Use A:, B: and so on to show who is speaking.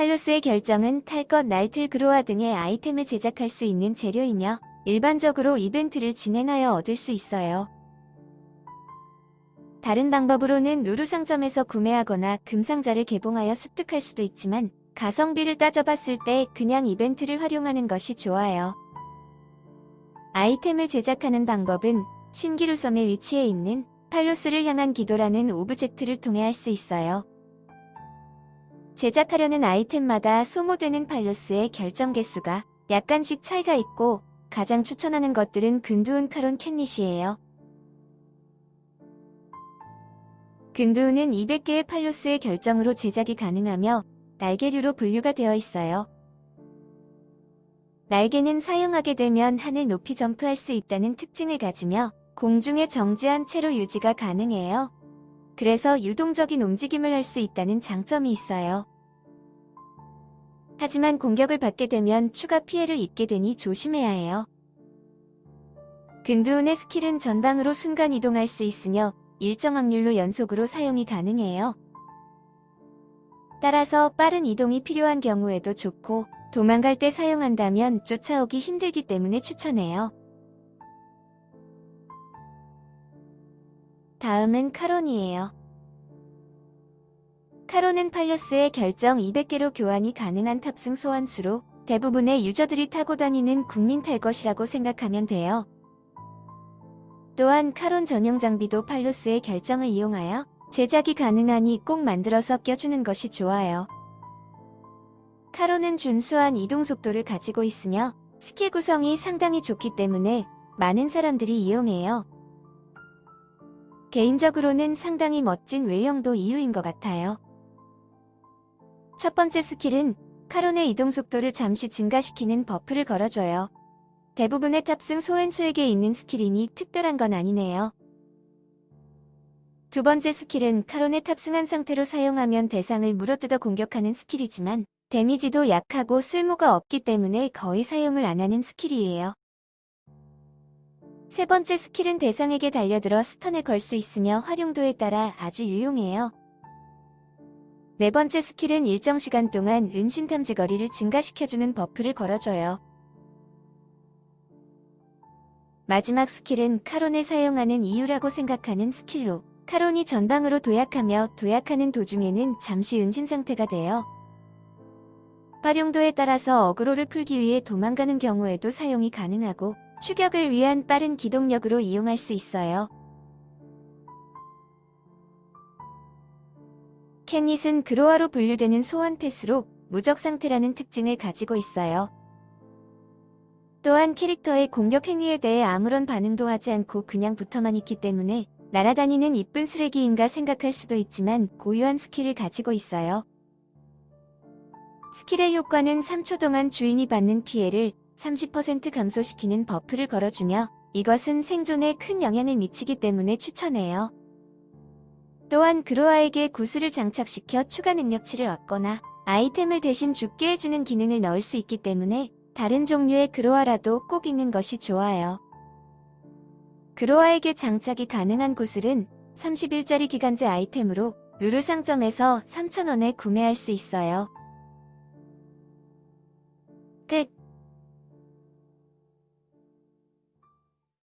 A: 팔로스의 결정은 탈 것, 날틀, 그로아 등의 아이템을 제작할 수 있는 재료이며 일반적으로 이벤트를 진행하여 얻을 수 있어요. 다른 방법으로는 루루 상점에서 구매하거나 금상자를 개봉하여 습득할 수도 있지만 가성비를 따져봤을 때 그냥 이벤트를 활용하는 것이 좋아요. 아이템을 제작하는 방법은 신기루 섬에 위치해 있는 팔로스를 향한 기도라는 오브젝트를 통해 할 수 있어요. 제작하려는 아이템마다 소모되는 팔로스의 결정 개수가 약간씩 차이가 있고 가장 추천하는 것들은 근두운 카론 캔닛이에요. 근두운은 200개의 팔로스의 결정으로 제작이 가능하며 날개류로 분류가 되어 있어요. 날개는 사용하게 되면 하늘 높이 점프할 수 있다는 특징을 가지며 공중에 정지한 채로 유지가 가능해요. 그래서 유동적인 움직임을 할 수 있다는 장점이 있어요. 하지만 공격을 받게 되면 추가 피해를 입게 되니 조심해야 해요. 근두운의 스킬은 전방으로 순간 이동할 수 있으며 일정 확률로 연속으로 사용이 가능해요. 따라서 빠른 이동이 필요한 경우에도 좋고 도망갈 때 사용한다면 쫓아오기 힘들기 때문에 추천해요. 다음은 카론이에요. 카론은 팔로스의 결정 200개로 교환이 가능한 탑승 소환수로 대부분의 유저들이 타고 다니는 국민 탈 것이라고 생각하면 돼요. 또한 카론 전용 장비도 팔로스의 결정을 이용하여 제작이 가능하니 꼭 만들어서 껴주는 것이 좋아요. 카론은 준수한 이동 속도를 가지고 있으며 스킬 구성이 상당히 좋기 때문에 많은 사람들이 이용해요. 개인적으로는 상당히 멋진 외형도 이유인 것 같아요. 첫 번째 스킬은 카론의 이동 속도를 잠시 증가시키는 buff를 걸어줘요. 대부분의 탑승 소환수에게 있는 스킬이니 특별한 건 아니네요. 두 번째 스킬은 카론에 탑승한 상태로 사용하면 대상을 물어뜯어 공격하는 스킬이지만 데미지도 약하고 쓸모가 없기 때문에 거의 사용을 안 하는 스킬이에요. 세 번째 스킬은 대상에게 달려들어 stun을 걸 수 있으며 활용도에 따라 아주 유용해요. 네 번째 스킬은 일정 시간 동안 은신 탐지 거리를 증가시켜주는 buff를 걸어줘요. 마지막 스킬은 카론을 사용하는 이유라고 생각하는 스킬로 카론이 전방으로 도약하며 도약하는 도중에는 잠시 은신 상태가 돼요. 활용도에 따라서 어그로를 풀기 위해 도망가는 경우에도 사용이 가능하고 추격을 위한 빠른 기동력으로 이용할 수 있어요. 캔닛은 그로아로 분류되는 소환 펫으로 무적 상태라는 특징을 가지고 있어요. 또한 캐릭터의 공격 행위에 대해 아무런 반응도 하지 않고 그냥 붙어만 있기 때문에 날아다니는 이쁜 쓰레기인가 생각할 수도 있지만 고유한 스킬을 가지고 있어요. 스킬의 효과는 3초 동안 주인이 받는 피해를 30% 감소시키는 buff를 걸어주며 이것은 생존에 큰 영향을 미치기 때문에 추천해요. 또한 그로아에게 구슬을 장착시켜 추가 능력치를 얻거나 아이템을 대신 죽게 해주는 기능을 넣을 수 있기 때문에 다른 종류의 그로아라도 꼭 있는 것이 좋아요. 그로아에게 장착이 가능한 구슬은 30일짜리 기간제 아이템으로 루루 상점에서 3,000원에 구매할 수 있어요. 끝